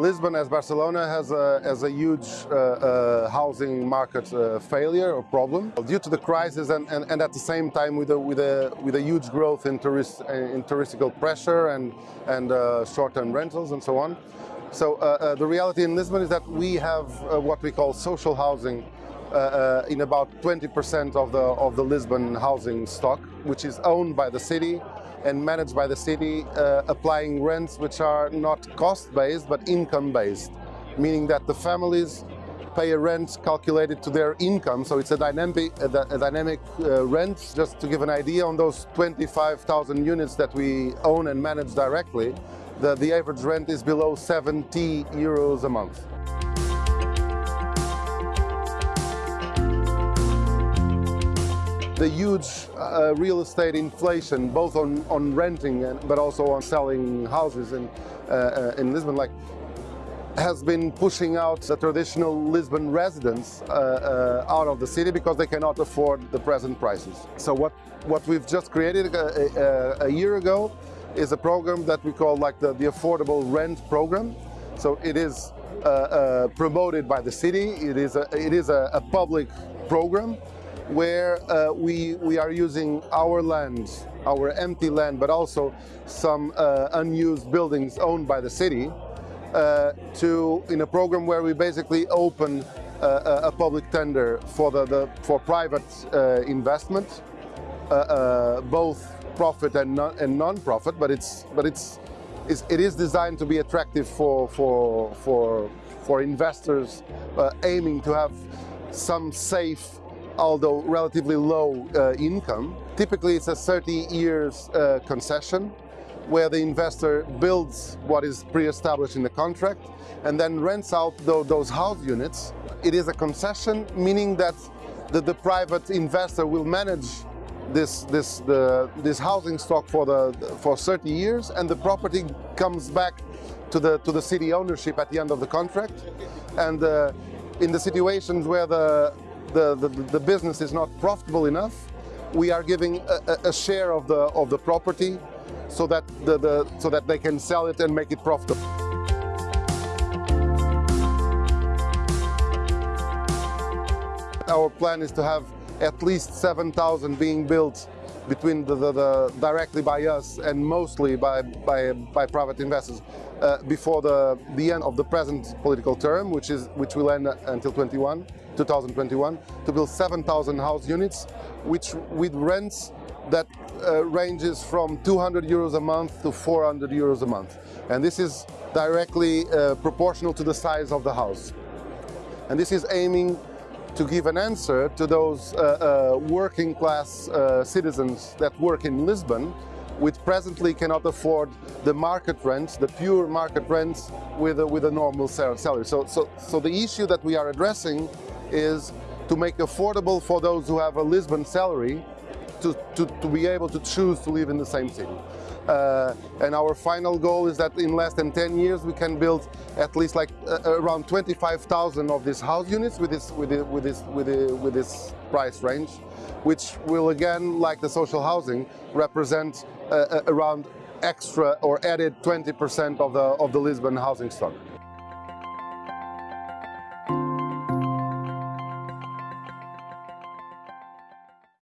Lisbon, as Barcelona, has a, has a huge uh, uh, housing market uh, failure or problem due to the crisis and, and, and, at the same time with a, with a, with a huge growth in, tourist, in touristical pressure and, and uh, short-term rentals and so on. So uh, uh, the reality in Lisbon is that we have what we call social housing in about 20% of the, of the Lisbon housing stock, which is owned by the city and managed by the city, uh, applying rents which are not cost-based but income-based, meaning that the families pay a rent calculated to their income, so it's a dynamic, a, dynamic uh, rent. Just to give an idea, on those 25,000 units that we own and manage directly, the, the average rent is below 70 euros a month. The huge uh, real estate inflation, both on, on renting and, but also on selling houses in, uh, uh, in Lisbon, like has been pushing out the traditional Lisbon residents uh, uh, out of the city because they cannot afford the present prices. So what, what we've just created a, a, a year ago is a program that we call like the, the affordable rent program. So it is uh, promoted by the city, it is a, it is a, a public program where uh, we, we are using our land, our empty land, but also some uh, unused buildings owned by the city uh, to, in a program where we basically open uh, a public tender for, the, the for private uh, investment, uh, both profit and non-profit, but it's, but it's, it's, it is designed to be attractive for, for, for, for investors aiming to have some safe although relatively low uh, income. Typically it's a 30 years uh, concession where the investor builds what is pre-established in the contract and then rents out those house units. It is a concession, meaning that the, the private investor will manage this, this, the, this housing stock for, the, for 30 years and the property comes back to the, to the city ownership at the end of the contract. And uh, in the situations where the, the, the, the business is not profitable enough, we are giving a, a, share of the of the property so that the, the so that they can sell it and make it profitable. Our plan is to have at least 7,000 being built between the, the, the, directly by us and mostly by, by, by private investors uh, before the, the end of the present political term, which, is, which will end until 21, 2021, to build 7,000 house units, which with rents that uh, ranges from 200 euros a month to 400 euros a month. And this is directly uh, proportional to the size of the house. And this is aiming to give an answer to those uh, uh, working class uh, citizens that work in Lisbon which presently cannot afford the market rents, the pure market rents with a, with a normal salary. So, so, so the issue that we are addressing is to make affordable for those who have a Lisbon salary to, to, to be able to choose to live in the same city. Uh, and our final goal is that in less than 10 years we can build at least like uh, around 25,000 of these house units with this, with, this, with, this, with, this, with this price range, which will again, like the social housing, represent uh, uh around extra or added 20% of the, of the Lisbon housing stock.